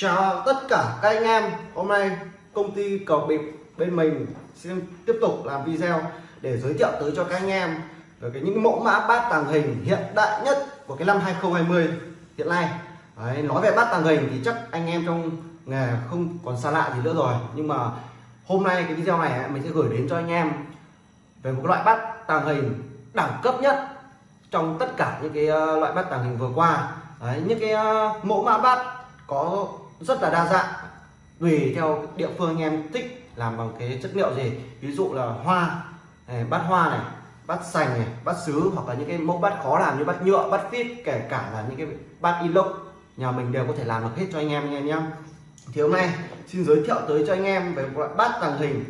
Chào tất cả các anh em. Hôm nay công ty cầu bịp bên mình xin tiếp tục làm video để giới thiệu tới cho các anh em về cái những mẫu mã bát tàng hình hiện đại nhất của cái năm 2020 hiện nay. Đấy, nói về bát tàng hình thì chắc anh em trong nghề không còn xa lạ gì nữa rồi. Nhưng mà hôm nay cái video này mình sẽ gửi đến cho anh em về một loại bát tàng hình đẳng cấp nhất trong tất cả những cái ờ, loại bát tàng hình vừa qua. Đấy, những cái ờ, mẫu mã bát có rất là đa dạng. Tùy theo địa phương anh em thích làm bằng cái chất liệu gì. Ví dụ là hoa này, bát hoa này bát sành này bát sứ hoặc là những cái mẫu bát khó làm như bát nhựa bát phít kể cả là những cái bát inox nhà mình đều có thể làm được hết cho anh em anh em nhé. Thì hôm nay xin giới thiệu tới cho anh em về một loại bát tàng hình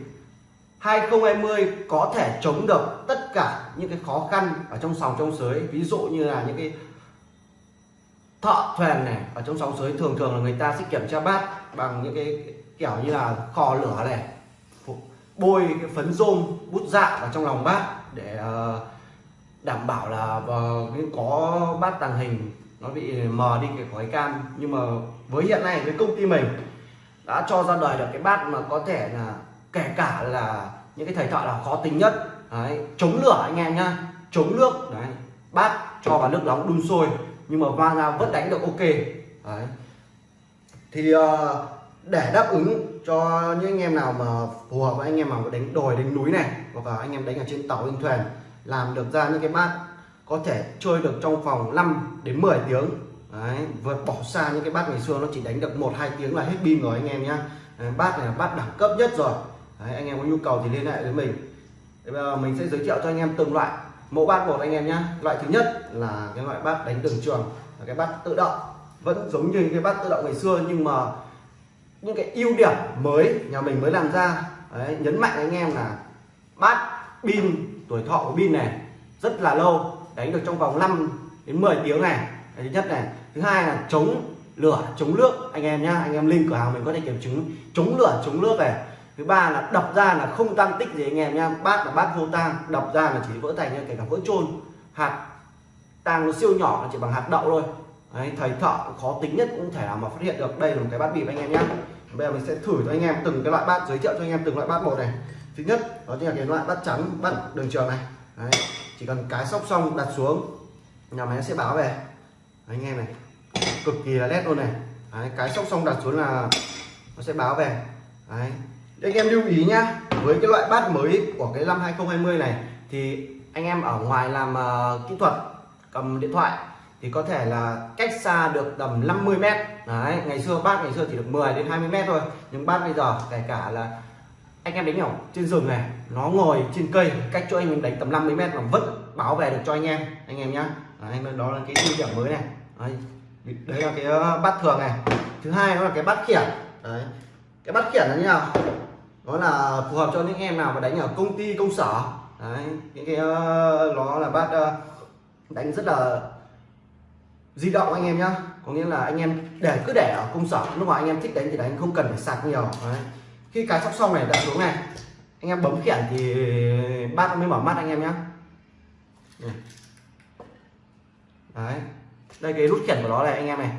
2020 có thể chống được tất cả những cái khó khăn ở trong sòng trong sới. Ví dụ như là những cái thợ thuyền này ở trong sóng sới thường thường là người ta sẽ kiểm tra bát bằng những cái kiểu như là kho lửa này bôi cái phấn rôm bút dạ vào trong lòng bát để ờ, đảm bảo là có bát tàng hình nó bị mờ đi cái khói cam. Nhưng mà với hiện nay với công ty mình đã cho ra đời được cái bát mà có thể là kể cả là những cái thầy thợ là khó tính nhất. Đấy, chống lửa anh em nhá chống nước đấy bát cho vào nước nóng đun sôi nhưng mà va ra vẫn đánh được ok. Đấy. thì uh, để đáp ứng cho những anh em nào mà phù hợp với anh em mà đánh đồi đánh núi này hoặc là anh em đánh ở trên tàu trên thuyền làm được ra những cái bát có thể chơi được trong vòng 5 đến 10 tiếng. Đấy vượt bỏ xa những cái bát ngày xưa nó chỉ đánh được một hai tiếng là hết pin rồi anh em nhá. Bát này là bát đẳng cấp nhất rồi. Đấy, anh em có nhu cầu thì liên hệ với mình. Bây giờ mình sẽ giới thiệu cho anh em từng loại mẫu bát một anh em nhé loại thứ nhất là cái loại bát đánh đường trường là cái bát tự động. Vẫn giống như cái bát tự động ngày xưa nhưng mà những cái ưu điểm mới nhà mình mới làm ra. Đấy, nhấn mạnh anh em là bát pin tuổi thọ của pin này rất là lâu đánh được trong vòng 5 đến 10 tiếng này. Cái thứ nhất này. Thứ hai là chống lửa chống nước. Anh em nhá anh em link cửa hàng mình có thể kiểm chứng. Chống lửa chống nước này thứ ba là đập ra là không tăng tích gì anh em nha bát là bát vô tang đập ra là chỉ vỡ thành kể cả vỡ trôn hạt tang nó siêu nhỏ nó chỉ bằng hạt đậu thôi. Đấy, thầy thợ khó tính nhất cũng thể nào mà phát hiện được. Đây là một cái bát bịp anh em nhé bây giờ mình sẽ thử cho anh em từng cái loại bát giới thiệu cho anh em từng loại bát một này. Thứ nhất đó chính là cái loại bát trắng bát đường trường này. Đấy, chỉ cần cái sóc xong đặt xuống nhà máy sẽ báo về. Đấy, anh em này cực kỳ là nét luôn này. Đấy, cái sóc xong đặt xuống là nó sẽ báo về. Đấy, anh em lưu ý nhá với cái loại bát mới của cái năm 2020 này thì anh em ở ngoài làm uh, kỹ thuật cầm điện thoại thì có thể là cách xa được tầm 50 mét. Đấy ngày xưa bát ngày xưa chỉ được 10 đến 20 mét thôi nhưng bát bây giờ kể cả là anh em đánh ở trên rừng này nó ngồi trên cây cách cho anh mình đánh tầm 50 mét mà vẫn bảo vệ được cho anh em anh em nhá. Đấy, đó là cái ưu điểm mới này. Đấy, đấy là cái ờ, bát thường này. Thứ hai đó là cái bát khiển. Đấy cái bát khiển là như nào? Nó là phù hợp cho những em nào mà đánh ở công ty công sở. Đấy những cái uh, nó là bát uh, ờ, đánh rất là di động anh em nhá. Có nghĩa là anh em để cứ để ở công sở. Lúc mà anh em thích đánh thì đánh không cần phải sạc nhiều. Đấy. khi cái sóc xong này đặt xuống này. Anh em bấm khiển thì bát mới mở mắt anh em nhá. Đấy. Đây cái nút khiển của nó này anh em này.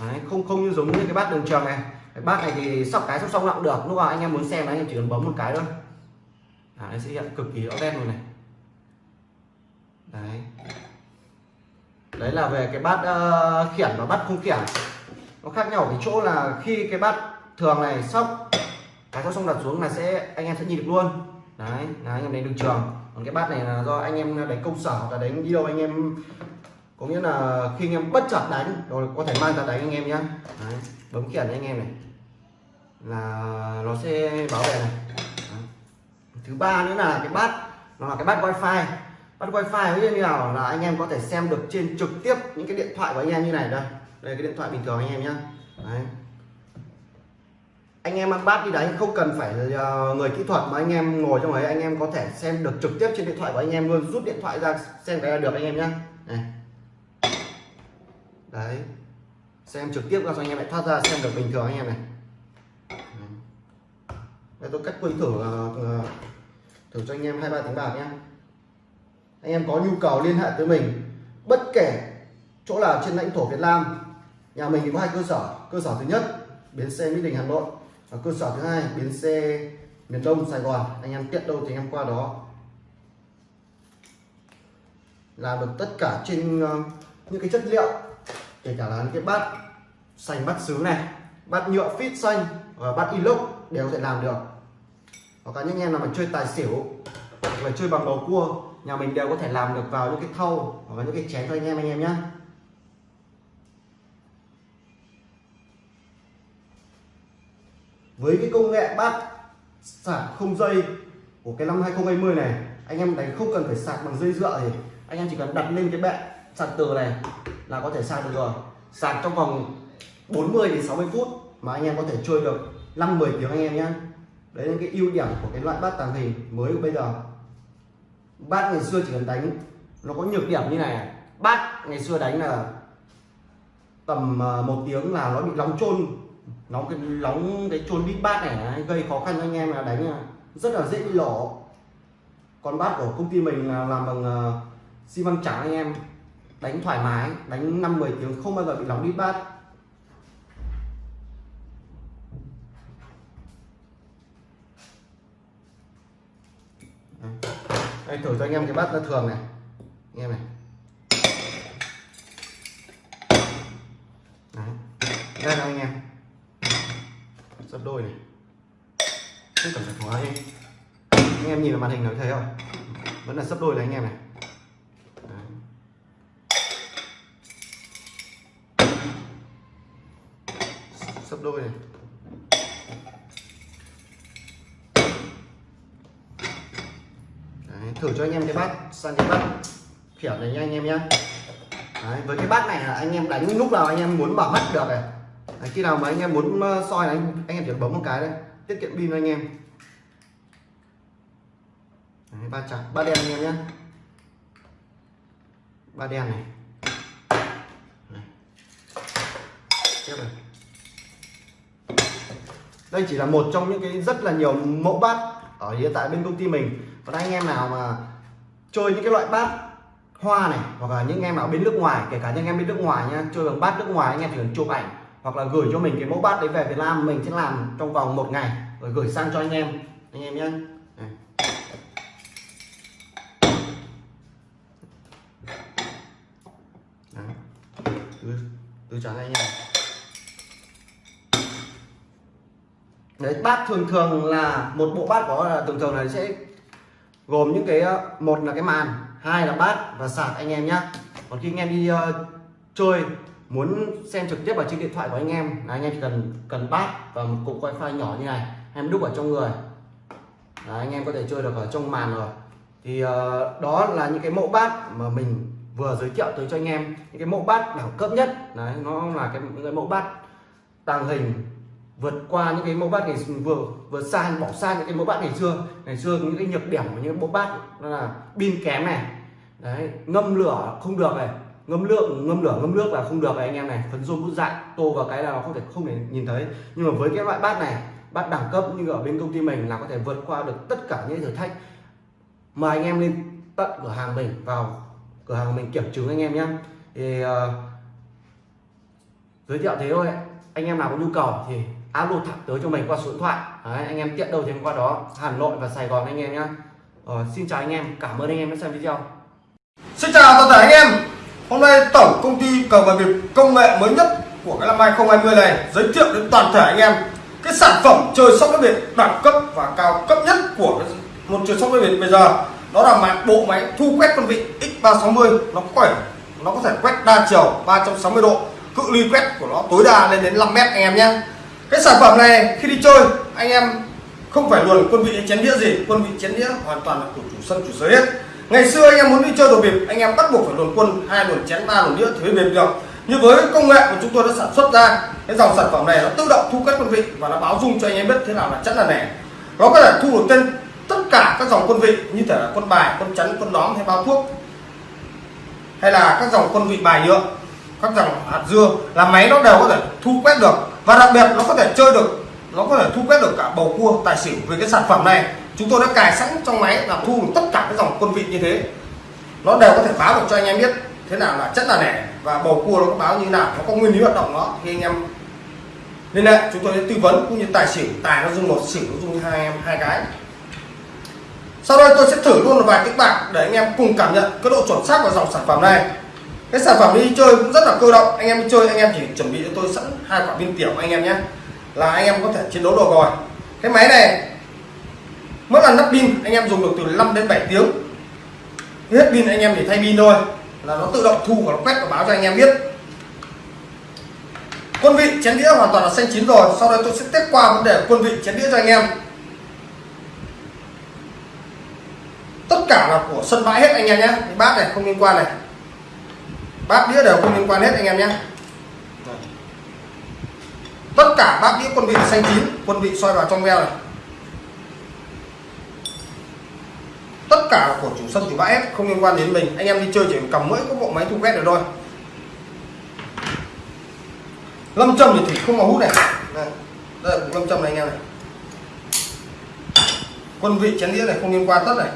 Đấy. không không như giống như cái bát đường trường này cái bát này thì sóc cái sóc xong cũng được. Lúc nào anh em muốn xem là anh em chỉ cần bấm một cái thôi. À, nó sẽ hiện cực kỳ rõ nét luôn này. Đấy. Đấy là về cái bát uh, khiển và bát không khiển. Nó khác nhau ở cái chỗ là khi cái bát thường này sóc cái sóc xong đặt xuống là sẽ anh em sẽ nhìn được luôn. Đấy là anh em đánh được trường. Còn cái bát này là do anh em đánh công sở hoặc là đánh đi đâu anh em có nghĩa là khi anh em bất chợt đánh rồi có thể mang ra đánh anh em nhé. bấm khiển anh em này là nó sẽ bảo vệ này. Thứ ba nữa là cái bát, nó là cái bát wifi. Bắt wifi như nào? Là anh em có thể xem được trên trực tiếp những cái điện thoại của anh em như này đây. Đây cái điện thoại bình thường anh em nhé Đấy. anh em ăn bát đi đánh không cần phải ờ, người kỹ thuật mà anh em ngồi trong ấy, anh em có thể xem được trực tiếp trên điện thoại của anh em luôn. Rút điện thoại ra, xem cái là được anh em nhá. Này. đấy. Xem trực tiếp ra cho anh em lại thoát ra, xem được bình thường anh em này đây, tôi cắt quay thử thử cho anh em hai ba tiếng bạc nhé anh em có nhu cầu liên hệ tới mình, bất kể chỗ nào trên lãnh thổ Việt Nam, nhà mình thì có hai cơ sở. Cơ sở thứ nhất, bến xe Mỹ Đình, Hà Nội và cơ sở thứ hai, bến xe miền Đông, Sài Gòn. Anh em tiện đâu thì anh em qua đó. Làm được tất cả trên ờ, những cái chất liệu, kể cả là những cái bát xanh, bát sứ này, bát nhựa fit xanh và bát inox đều có thể làm được hoặc là những em nào mà chơi tài xỉu, hoặc là chơi bằng bầu cua, nhà mình đều có thể làm được vào những cái thau hoặc là những cái chén cho anh em anh em nhé với cái công nghệ bát sạc không dây của cái năm 2020 này, anh em đánh không cần phải sạc bằng dây dựa thì anh em chỉ cần đặt lên cái bệ sạc từ này là có thể sạc được rồi. Sạc trong vòng 40 đến 60 phút mà anh em có thể chơi được 5 10 tiếng anh em nhé đấy là cái ưu điểm của cái loại bát tàng hình mới của bây giờ. Bát ngày xưa chỉ cần đánh, nó có nhược điểm như này bát ngày xưa đánh là tầm ờ, một tiếng là nó bị nóng trôn nóng cái nóng cái trôn đít bát này gây khó khăn cho anh em là đánh ờ, rất là dễ bị lổ còn bát của công ty mình là làm bằng ờ, xi măng trắng anh em. Đánh thoải mái, đánh 5 10 tiếng không bao giờ bị nóng đít bát. Đây, thử cho anh em cái bát nó thường này. Anh em này. Đấy. đây là anh em. Sắp đôi này. Không cần phải hóa anh anh em nhìn vào màn hình nó thấy không vẫn là sắp đôi này anh em này. Đấy. đôi này Đấy, thử cho anh em cái bát sang cái bát kiểu này nha anh em nhé Đấy, với cái bát này là anh em đánh lúc nào anh em muốn bảo mắt được này. Đấy, khi nào mà anh em muốn ờ, soi này anh, anh em chỉ bấm một cái đây tiết kiệm pin anh em. Đấy, ba trắng ba đen anh em nhé ba đen này. Tiếp này. Đây chỉ là một trong những cái rất là nhiều mẫu bát ở hiện tại bên công ty mình còn anh em nào mà chơi những cái loại bát hoa này hoặc là những em nào bên nước ngoài kể cả những em bên nước ngoài nha chơi bằng bát nước ngoài anh em chỉ cần chụp ảnh hoặc là gửi cho mình cái mẫu bát đấy về Việt Nam mình sẽ làm trong vòng một ngày rồi gửi sang cho anh em anh em nhé từ, từ trắng anh em. Đấy bát thường thường là một bộ bát có thường thường là sẽ gồm những cái ờ, một là cái màn hai là bát và sạc anh em nhé còn khi anh em đi uh, chơi muốn xem trực tiếp vào trên điện thoại của anh em là anh em chỉ cần cần bát và một cục wifi nhỏ như này em đúc ở trong người. Đấy, anh em có thể chơi được ở trong màn rồi. Thì uh, đó là những cái mẫu bát mà mình vừa giới thiệu tới cho anh em. Những cái mẫu bát đẳng cấp nhất đấy nó là cái những cái mẫu bát tàng hình vượt qua những cái mẫu bát ngày vừa vừa xa bỏ xa những cái mẫu bát ngày xưa. Ngày xưa những cái nhược điểm của những mẫu bát đó là pin kém này. Đấy ngâm lửa không được này. Ngâm lượng ngâm lửa ngâm nước là không được này anh em này. Phấn rôm bút dại tô vào cái là nó không thể không thể nhìn thấy. Nhưng mà với cái loại bát này bát đẳng cấp như ở bên công ty mình là có thể vượt qua được tất cả những thử thách. Mời anh em lên tận cửa hàng mình vào cửa hàng mình kiểm chứng anh em nhé. Thì uh, giới thiệu thế thôi. Anh em nào có nhu cầu thì alo thẳng tới cho mình qua số điện thoại. Đấy, anh em tiện đâu thì qua đó Hà Nội và Sài Gòn anh em nhé ờ, xin chào anh em cảm ơn anh em đã xem video. Xin chào toàn thể anh em. Hôm nay tổng công ty cờ bạc việt công nghệ mới nhất của cái năm 2020 này giới thiệu đến toàn thể anh em cái sản phẩm chơi sóc đĩa việt đẳng cấp và cao cấp nhất của một chơi sóc đĩa việt bây giờ. Đó là mạng bộ máy thu quét con vị X360 nó khỏe nó có thể quét đa chiều 360 độ cự ly quét của nó tối đa lên đến 5 mét anh em nhé cái sản phẩm này, khi đi chơi, anh em không phải luồn quân vị chén đĩa gì, quân vị chén đĩa hoàn toàn là của chủ sân, chủ sở hết. Ngày xưa anh em muốn đi chơi đồ bịp, anh em bắt buộc phải luồn quân hai luồn chén, ba luồn đĩa thì mới bịp được. Như với công nghệ của chúng tôi đã sản xuất ra, cái dòng sản phẩm này nó tự động thu cắt quân vị và nó báo dung cho anh em biết thế nào là chắn là nẻ. Nó có thể thu được tên tất cả các dòng quân vị, như thể là quân bài, quân chắn, quân đóm hay bao thuốc, hay là các dòng quân vị bài nhựa các dòng hạt dưa là máy nó đều có thể thu quét được. Và đặc biệt nó có thể chơi được, nó có thể thu quét được cả bầu cua, tài xỉu về cái sản phẩm này. Chúng tôi đã cài sẵn trong máy là thu được tất cả các dòng quân vị như thế. Nó đều có thể báo được cho anh em biết thế nào là chất là nẻ và bầu cua nó có báo như nào, nó có nguyên lý hoạt động nó thì anh em nên là chúng tôi sẽ tư vấn cũng như tài xỉu. Tài nó dùng một, xỉu nó dùng hai em, hai cái. Sau đây tôi sẽ thử luôn một vài kích bạc để anh em cùng cảm nhận cái độ chuẩn xác của dòng sản phẩm này cái sản phẩm đi chơi cũng rất là cơ động. Anh em đi chơi, anh em chỉ chuẩn bị cho tôi sẵn hai quả pin tiểu anh em nhé. Là anh em có thể chiến đấu được rồi. Cái máy này, mỗi lần lắp pin, anh em dùng được từ 5 đến 7 tiếng. Hết pin anh em để thay pin thôi. Là nó tự động thu và nó quét và báo cho anh em biết. Quân vị chén đĩa hoàn toàn là xanh chín rồi. Sau đây tôi sẽ test qua vấn đề quân vị chén đĩa cho anh em. Tất cả là của sân bãi hết anh em nhé. Bát này không liên quan này bát đĩa đều không liên quan hết anh em nhé. Tất cả bát đĩa quân vị xanh chín quân vị soi vào trong veo này. Tất cả của chủ sân chủ bãi hết không liên quan đến mình. Anh em đi chơi chỉ cầm mỗi có bộ máy thu quét được thôi. Lâm châm thì thủy không có hút này. Đây, đây là lâm châm này anh em này. Quân vị chén đĩa này không liên quan tất này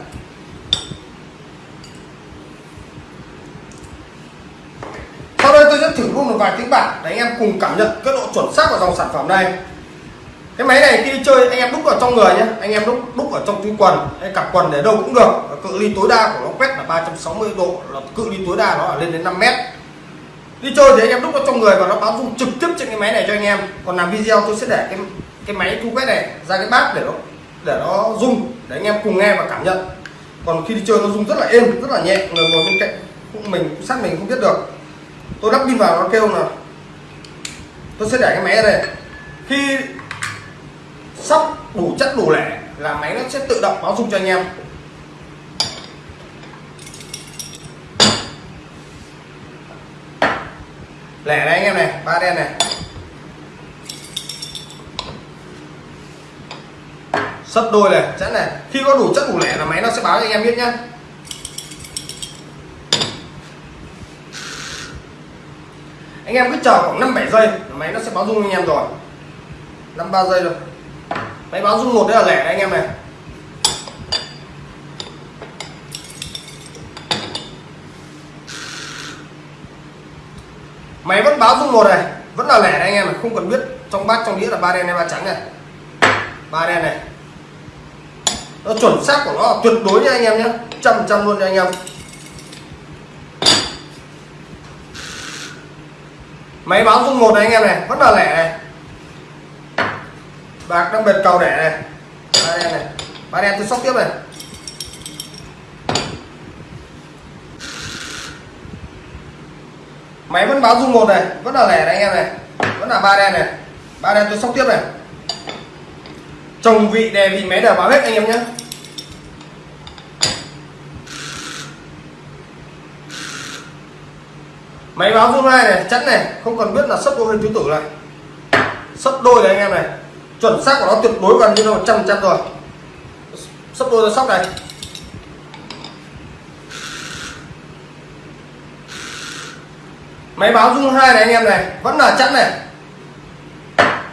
sau đây tôi sẽ thử luôn một vài tiếng bạc để anh em cùng cảm nhận cái độ chuẩn xác của dòng sản phẩm này. Cái máy này khi đi chơi, anh em đúc vào trong người nhé anh em đúc đúc ở trong túi quần, hay cặp quần để đâu cũng được. Và cự ly tối đa của nó quét là 360 độ, là cự ly tối đa nó là lên đến 5 mét. Đi chơi thì anh em đúc vào trong người và nó báo dung trực tiếp trên cái máy này cho anh em. Còn làm video tôi sẽ để cái cái máy thu quét này ra cái bát để nó để nó rung, để anh em cùng nghe và cảm nhận. Còn khi đi chơi nó rung rất là êm, rất là nhẹ, người ngồi bên cạnh cũng mình, sát mình không biết được tôi lắp pin vào nó kêu là tôi sẽ để cái máy ở đây. Khi sắp đủ chất đủ lẻ là máy nó sẽ tự động báo dung cho anh em. Lẻ này anh em này, ba đen này. Sấp đôi này, chẵn này. Khi có đủ chất đủ lẻ là máy nó sẽ báo cho anh em biết nhá. Anh em cứ chờ khoảng 5 7 giây máy nó sẽ báo rung anh em rồi. 5 3 giây rồi máy báo rung một đấy là lẻ đấy anh em này. Máy vẫn báo rung một này, vẫn là lẻ đấy anh em này, không cần biết trong bát, trong đĩa là ba đen hay ba trắng này. Ba đen này. Nó chuẩn xác của nó tuyệt đối nha anh em nhé trăm trăm luôn nha anh em. Máy báo rung một này anh em này, vẫn là lẻ này. Bạc đang bệt cầu đẻ này. Ba đen này. Ba đen tôi sóc tiếp này. Máy vẫn báo rung một này, vẫn là lẻ này anh em này. Vẫn là ba đen này. Ba đen tôi sóc tiếp này. Chồng vị đề vị máy đều báo hết anh em nhé. Máy báo rung hai này chắn này, không cần biết là sấp đôi hay tứ tử này. Sấp đôi này anh em này, chuẩn xác của nó tuyệt đối gần như là một trăm trăm rồi. Sấp đôi là sóc này. Máy báo rung hai này anh em này, vẫn là chắn này.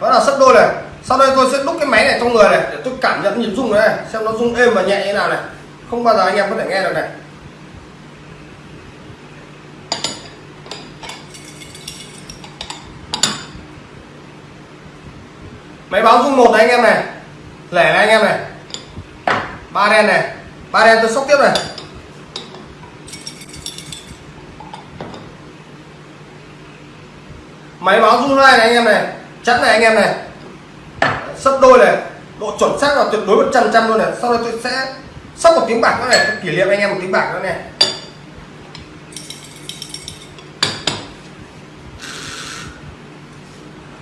Vẫn là sấp đôi này. Sau đây tôi sẽ đúc cái máy này trong người này, để tôi cảm nhận nhịp rung này. Xem nó rung êm và nhẹ như nào này. Không bao giờ anh em có thể nghe được này. Máy báo rung một này anh em này. Lẻ này anh em này. Ba đen này. Ba đen tôi sóc tiếp này. Máy báo rung hai này anh em này. Chắn này anh em này. Sấp đôi này. Độ chuẩn xác là tuyệt đối một trăm trăm luôn này. Sau đó tôi sẽ sóc một tiếng bạc nữa này. Kỷ niệm anh em một tiếng bạc nữa này.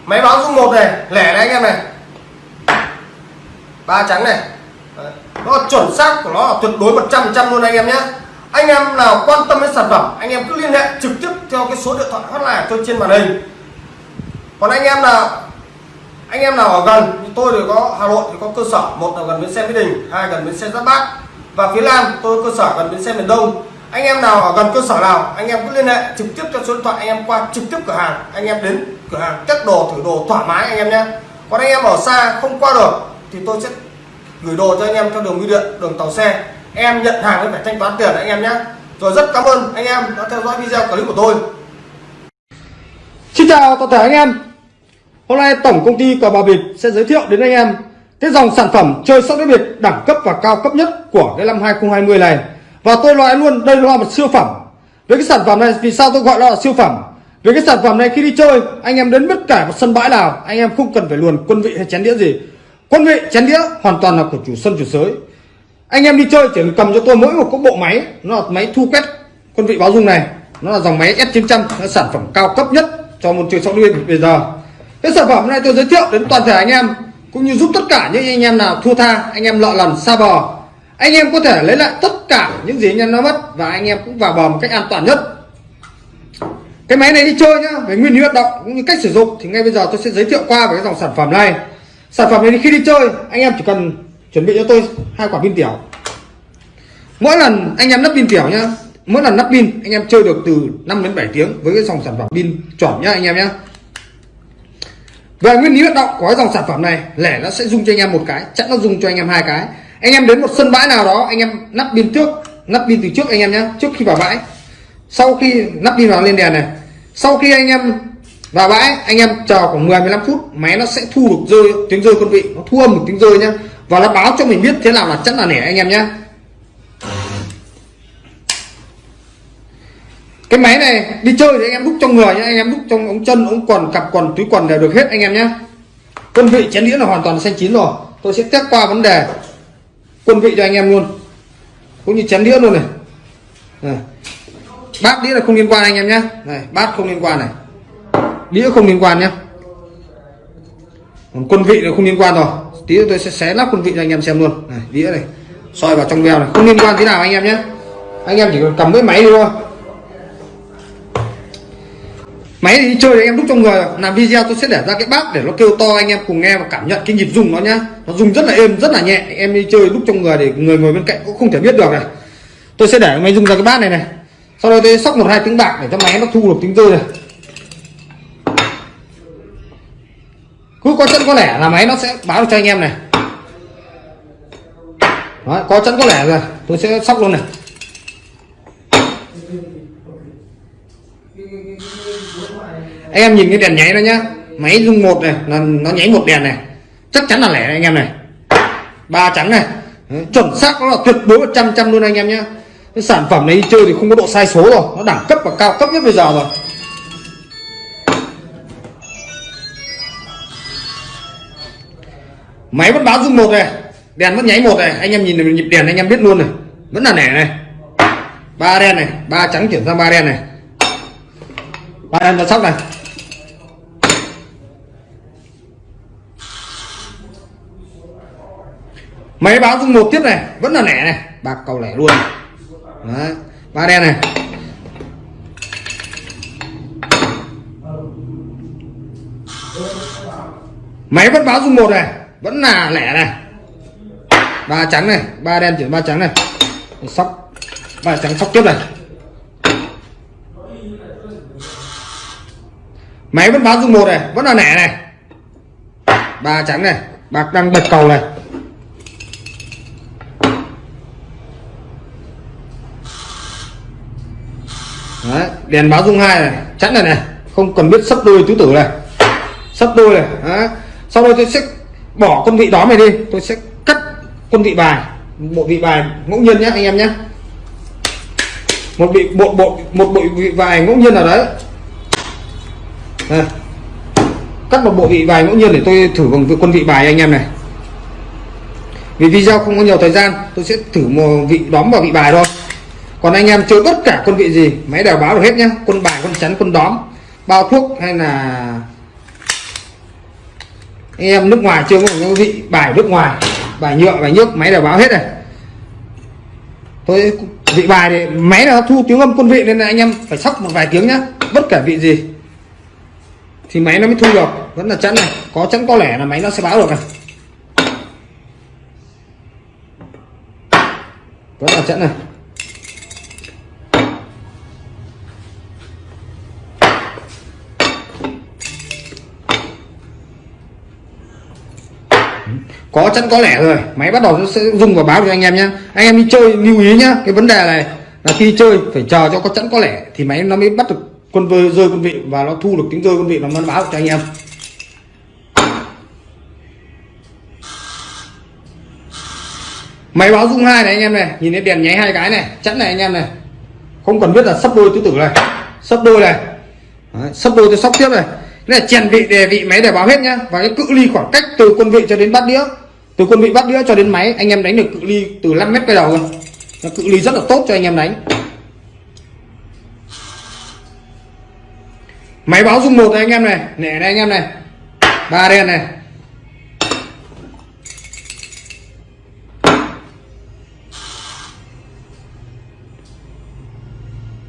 Máy báo dung một này, lẻ này anh em này. Ba trắng này. Đấy. nó chuẩn xác của nó là tuyệt đối 100 trăm luôn anh em nhé. Anh em nào quan tâm đến sản phẩm, anh em cứ liên hệ trực tiếp theo cái số điện thoại hotline tôi trên màn hình. Còn anh em nào, anh em nào ở gần như tôi thì có Hà Nội thì có cơ sở, một là gần bến xe Mỹ Đình, hai gần bến xe Giáp Bát và phía Nam tôi cơ sở gần bến xe miền Đông. Anh em nào ở gần cơ sở nào, anh em cứ liên hệ trực tiếp cho số điện thoại, anh em qua trực tiếp cửa hàng, anh em đến cửa hàng chất đồ, thử đồ thoải mái anh em nhé còn anh em ở xa không qua được thì tôi sẽ gửi đồ cho anh em theo đường bưu điện, đường tàu xe em nhận hàng với phải thanh toán tiền anh em nhé rồi rất cảm ơn anh em đã theo dõi video clip của tôi Xin chào toàn thể anh em Hôm nay tổng công ty cờ bạc bịp sẽ giới thiệu đến anh em cái dòng sản phẩm chơi sóc đĩa biệt đẳng cấp và cao cấp nhất của cái năm 2020 này. Và tôi nói luôn, đây là một siêu phẩm. Với cái sản phẩm này, vì sao tôi gọi nó là siêu phẩm? Về cái sản phẩm này khi đi chơi, anh em đến bất cả một sân bãi nào, anh em không cần phải luồn quân vị hay chén đĩa gì. Quân vị, chén đĩa hoàn toàn là của chủ sân, chủ sới. Anh em đi chơi chỉ cần cầm cho tôi mỗi một cái bộ máy, nó là máy thu quét quân vị báo dung này nó là dòng máy S900 Nó sản phẩm cao cấp nhất cho môn chơi sóc đĩa bây giờ cái sản phẩm này tôi giới thiệu đến toàn thể anh em, cũng như giúp tất cả những anh em nào thua tha, anh em lọ lần xa bò anh em có thể lấy lại tất cả những gì anh em nó mất và anh em cũng vào bò một cách an toàn nhất cái máy này đi chơi nhá, về nguyên lý hoạt động cũng như cách sử dụng thì ngay bây giờ tôi sẽ giới thiệu qua về cái dòng sản phẩm này. Sản phẩm này khi đi chơi, anh em chỉ cần chuẩn bị cho tôi hai quả pin tiểu. Mỗi lần anh em lắp pin tiểu nhá, mỗi lần lắp pin, anh em chơi được từ 5 đến 7 tiếng với cái dòng sản phẩm pin chuẩn nhá anh em nhá. Về nguyên lý hoạt động của cái dòng sản phẩm này, lẻ nó sẽ dùng cho anh em một cái, chắc nó dùng cho anh em hai cái. Anh em đến một sân bãi nào đó, anh em lắp pin trước lắp pin từ trước anh em nhá, trước khi vào bãi sau khi lắp pin vào lên đèn này sau khi anh em vào bãi anh em chờ khoảng 10 15 phút máy nó sẽ thu được rơi tiếng rơi quân vị. Nó thu âm một tiếng rơi nhá. Và nó báo cho mình biết thế nào là chắc là nẻ anh em nhé cái máy này đi chơi thì anh em đúc trong người nhé anh em đúc trong ống chân ống quần cặp quần túi quần đều được hết anh em nhé quân vị chén đĩa là hoàn toàn xanh chín rồi. Tôi sẽ test qua vấn đề quân vị cho anh em luôn. Cũng như chén đĩa luôn này, này bát đĩa là không liên quan anh em nhé này, bát không liên quan này. Đĩa không liên quan nhé còn quân vị là không liên quan rồi. Tí tôi sẽ xé nắp quân vị cho anh em xem luôn. Này, đĩa này, soi vào trong veo này. Không liên quan thế nào anh em nhé anh em chỉ cần cầm cái máy đi thôi. Máy thì đi chơi thì em đúc trong người. Làm video tôi sẽ để ra cái bát để nó kêu to, anh em cùng nghe và cảm nhận cái nhịp rung nó nhá. Nó rung rất là êm, rất là nhẹ. Em đi chơi đúc trong người để người ngồi bên cạnh cũng không thể biết được này. Tôi sẽ để máy rung ra cái bát này này sau đó tôi sóc một hai tiếng bạc để cho máy nó thu được tiếng rơi này. Cứ có chân có lẻ là máy nó sẽ báo được cho anh em này. Đó, có chân có lẻ rồi tôi sẽ sóc luôn này. Anh em nhìn cái đèn nháy đó nhá máy rung một này là nó nháy một đèn này. Chắc chắn là lẻ này, anh em này. Ba trắng này. Chuẩn xác nó là tuyệt đối một trăm trăm luôn anh em nhá cái sản phẩm này đi chơi thì không có độ sai số rồi. Nó đẳng cấp và cao cấp nhất bây giờ rồi. Máy vẫn báo dung một này. Đèn vẫn nháy một này. Anh em nhìn nhịp đèn, anh em biết luôn này. Vẫn là nẻ này. Ba đen này. Ba trắng chuyển sang ba đen này. Ba đen là sóc này. Máy báo dung một tiếp này. Vẫn là nẻ này. Bạc cầu lẻ luôn Đấy. ba đen này. Máy vẫn báo dung một này. Vẫn là lẻ này. Ba trắng này. Ba đen chuyển ba trắng này. Sóc. Ba trắng sóc tiếp này. Máy vẫn báo dung một này. Vẫn là lẻ này. Ba trắng này. Bạc đang bật cầu này Đấy, đèn báo dung hai này, chắn này này, không cần biết sắp đôi tứ tử này. Sắp đôi này Đấy. sau đó tôi sẽ bỏ con vị đó này đi, tôi sẽ cắt con vị bài bộ vị bài ngẫu nhiên nhé anh em nhé một vị bộ bộ, một bộ vị bài ngẫu nhiên nào đấy. Đây. cắt một bộ vị bài ngẫu nhiên để tôi thử bằng quân vị bài anh em này. Vì video không có nhiều thời gian, tôi sẽ thử một vị đóm vào vị bài thôi còn anh em chơi tất cả quân vị gì, máy đều báo được hết nhá. Quân bài quân chắn quân đóm, bao thuốc hay là anh em nước ngoài chưa có những vị bài nước ngoài, bài nhựa, bài nhức máy đều báo hết này. Tôi vị bài thì máy là thu tiếng âm quân vị nên là anh em phải sóc một vài tiếng nhá. Bất cả vị gì thì máy nó mới thu được. Vẫn là chắn này. Có chắn, có lẻ là máy nó sẽ báo được này. Vẫn là chắn này. có chắn có lẻ rồi. Máy bắt đầu nó sẽ rung và báo cho anh em nhé anh em đi chơi lưu ý nhá. Cái vấn đề này là khi chơi phải chờ cho có chắn có lẻ thì máy nó mới bắt được con vơi rơi con vị và nó thu được tiếng rơi con vị và nó báo cho anh em. Máy báo rung hai này anh em này. Nhìn thấy đèn nháy hai cái này chắn này anh em này. Không cần biết là sắp đôi tứ tử này. Sắp đôi này. Đấy, sắp đôi tôi sóc tiếp này cái này chèn vị đề vị máy để báo hết nhá. Và cái cự ly khoảng cách từ quân vị cho đến bát đĩa. Từ quân vị bát đĩa cho đến máy, anh em đánh được cự ly từ 5 mét cái đầu rồi Nó cự ly rất là tốt cho anh em đánh. Máy báo dung một này anh em này. Nẻ này anh em này. Ba đen này.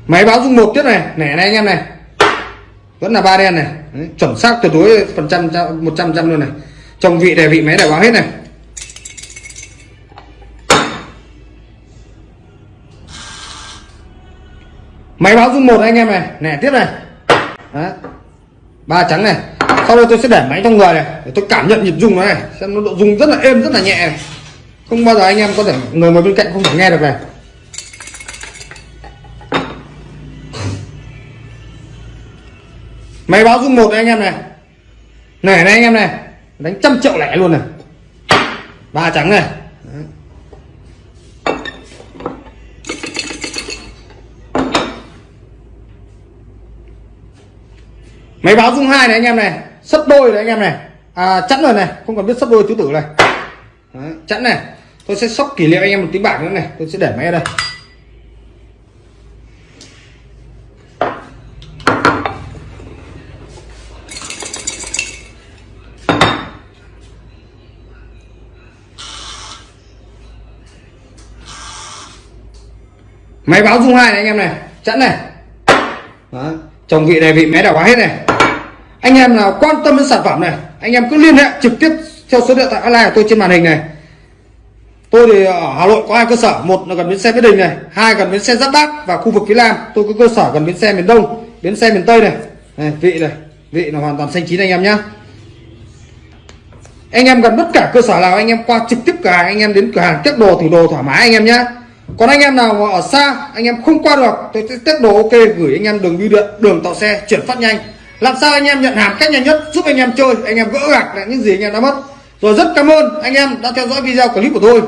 Máy báo dung một tiếp này. Nẻ này anh em này vẫn là ba đen này. Đấy, chuẩn xác tuyệt đối phần trăm một trăm trăm luôn này. Trong vị đề vị máy để báo hết này. Máy báo dung một anh em này. Nè tiếp này. Đấy. ba trắng này. Sau đây tôi sẽ để máy trong người này để tôi cảm nhận nhịp rung nó này. Xem nó độ rung rất là êm rất là nhẹ này. không bao giờ anh em có thể người ngồi bên cạnh không thể nghe được này. Máy báo dung một anh em này. Này này anh em này. Đánh trăm triệu lẻ luôn này. Ba trắng này. Đấy. máy báo dung hai này anh em này. Sấp đôi này anh em này. À, chẵn rồi này. Không cần biết sấp đôi tứ tử này. Đấy, chẵn này. Tôi sẽ sóc kỷ niệm anh em một tí bảng nữa này. Tôi sẽ để máy ở đây. Máy báo dung hai này anh em này chẵn này. Đó. chồng vị này vị máy đã quá hết này. Anh em nào quan tâm đến sản phẩm này anh em cứ liên hệ trực tiếp theo số điện thoại online của tôi trên màn hình này. Tôi thì ở hà nội có hai cơ sở một là gần bến xe mỹ đình này hai gần bến xe giáp bát và khu vực phía nam. Tôi có cơ sở gần bến xe miền đông bến xe miền tây này, này vị này vị là hoàn toàn xanh chín anh em nhá. Anh em gần tất cả cơ sở nào anh em qua trực tiếp cửa hàng anh em đến cửa hàng tiếp đồ thử đồ thoải mái anh em nhá còn anh em nào mà ở xa, anh em không qua được, tôi sẽ tiếp đồ ok gửi anh em đường bưu điện, đường tàu xe chuyển phát nhanh. Làm sao anh em nhận hàng cách nhanh nhất, giúp anh em chơi, anh em gỡ gạc lại những gì anh em đã mất. Rồi rất cảm ơn anh em đã theo dõi video clip của tôi.